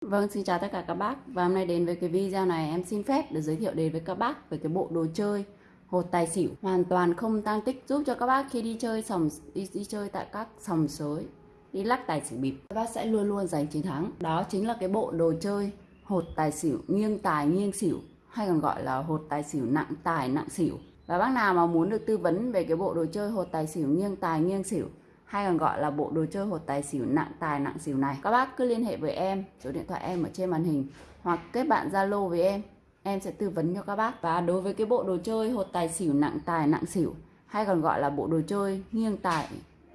Vâng, xin chào tất cả các bác. Và hôm nay đến với cái video này em xin phép được giới thiệu đến với các bác về cái bộ đồ chơi hột tài xỉu. Hoàn toàn không tăng tích giúp cho các bác khi đi chơi sòng đi, đi chơi tại các sòng sới đi lắc tài xỉu bịp. Các bác sẽ luôn luôn giành chiến thắng. Đó chính là cái bộ đồ chơi hột tài xỉu nghiêng tài nghiêng xỉu hay còn gọi là hột tài xỉu nặng tài nặng xỉu. Và bác nào mà muốn được tư vấn về cái bộ đồ chơi hột tài xỉu nghiêng tài nghiêng xỉu hay còn gọi là bộ đồ chơi hột tài xỉu nặng tài nặng xỉu này. Các bác cứ liên hệ với em, số điện thoại em ở trên màn hình, hoặc kết bạn zalo với em. Em sẽ tư vấn cho các bác. Và đối với cái bộ đồ chơi hột tài xỉu nặng tài nặng xỉu, hay còn gọi là bộ đồ chơi nghiêng tài,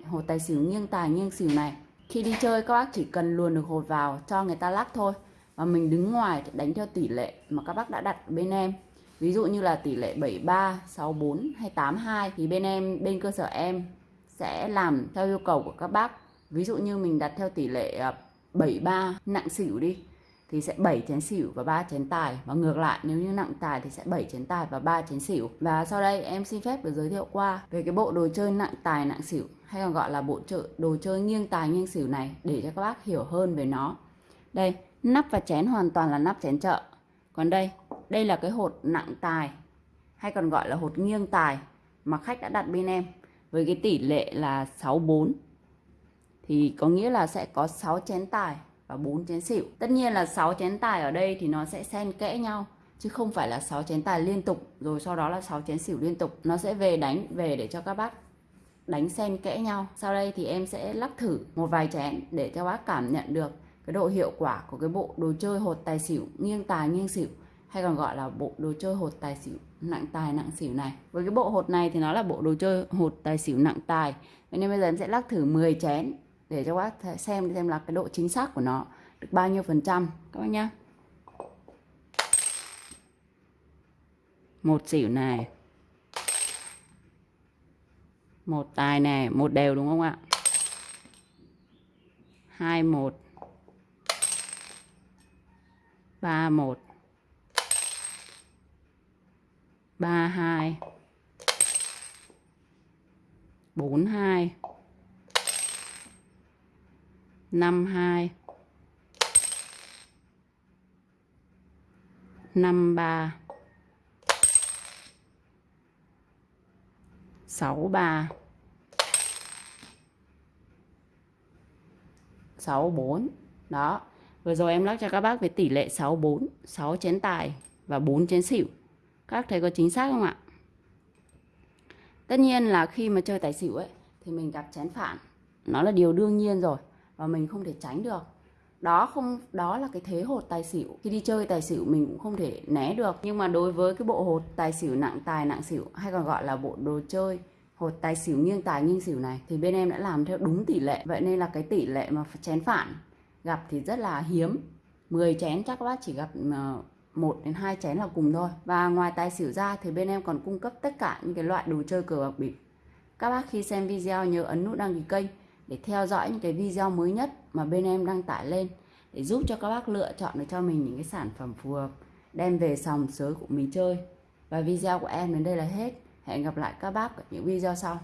hột tài xỉu nghiêng tài nghiêng xỉu này, khi đi chơi các bác chỉ cần luồn được hột vào cho người ta lắc thôi. Và mình đứng ngoài đánh theo tỷ lệ mà các bác đã đặt bên em. Ví dụ như là tỷ lệ 73 64 hay 82 thì bên em, bên cơ sở em sẽ làm theo yêu cầu của các bác. Ví dụ như mình đặt theo tỷ lệ à, 73 nặng xỉu đi, thì sẽ 7 chén xỉu và 3 chén tài. Và ngược lại, nếu như nặng tài thì sẽ 7 chén tài và 3 chén xỉu. Và sau đây, em xin phép được giới thiệu qua về cái bộ đồ chơi nặng tài, nặng xỉu, hay còn gọi là bộ chợ, đồ chơi nghiêng tài, nghiêng xỉu này, để cho các bác hiểu hơn về nó. Đây, nắp và chén hoàn toàn là nắp chén chợ. Còn đây đây là cái hột nặng tài, hay còn gọi là hột nghiêng tài mà khách đã đặt bên em với cái tỷ lệ là 64 thì có nghĩa là sẽ có 6 chén tài và 4 chén xỉu. Tất nhiên là 6 chén tài ở đây thì nó sẽ xen kẽ nhau, chứ không phải là 6 chén tài liên tục, rồi sau đó là 6 chén xỉu liên tục. Nó sẽ về đánh, về để cho các bác đánh xen kẽ nhau. Sau đây thì em sẽ lắc thử một vài chén để cho bác cảm nhận được cái độ hiệu quả của cái bộ đồ chơi hột tài xỉu nghiêng tài nghiêng xỉu hay còn gọi là bộ đồ chơi hột tài xỉu nặng tài nặng xỉu này. Với cái bộ hột này thì nó là bộ đồ chơi hột tài xỉu nặng tài. Nên bây giờ em sẽ lắc thử 10 chén để cho các bác xem xem là cái độ chính xác của nó được bao nhiêu phần trăm. Các bác nhá. Một xỉu này. Một tài này, một đều đúng không ạ? Hai một. Ba một ba hai, bốn hai, năm hai, năm ba, sáu ba, sáu bốn. Đó, vừa rồi em lắc cho các bác về tỷ lệ sáu bốn, sáu chén tài và bốn chén xỉu các thầy có chính xác không ạ? Tất nhiên là khi mà chơi tài xỉu ấy, thì mình gặp chén phản nó là điều đương nhiên rồi, và mình không thể tránh được. Đó không, đó là cái thế hột tài xỉu. Khi đi chơi tài xỉu mình cũng không thể né được. Nhưng mà đối với cái bộ hột tài xỉu nặng tài, nặng xỉu, hay còn gọi là bộ đồ chơi, hột tài xỉu nghiêng tài, nghiêng xỉu này, thì bên em đã làm theo đúng tỷ lệ. Vậy nên là cái tỷ lệ mà chén phản gặp thì rất là hiếm. 10 chén chắc bác chỉ gặp ờ, 1 đến 2 chén là cùng thôi. Và ngoài tài xỉu ra thì bên em còn cung cấp tất cả những cái loại đồ chơi cờ bạc bịp. Các bác khi xem video nhớ ấn nút đăng ký kênh để theo dõi những cái video mới nhất mà bên em đăng tải lên để giúp cho các bác lựa chọn được cho mình những cái sản phẩm phù hợp, đem về sòng sới của mình chơi. Và video của em đến đây là hết. Hẹn gặp lại các bác ở những video sau.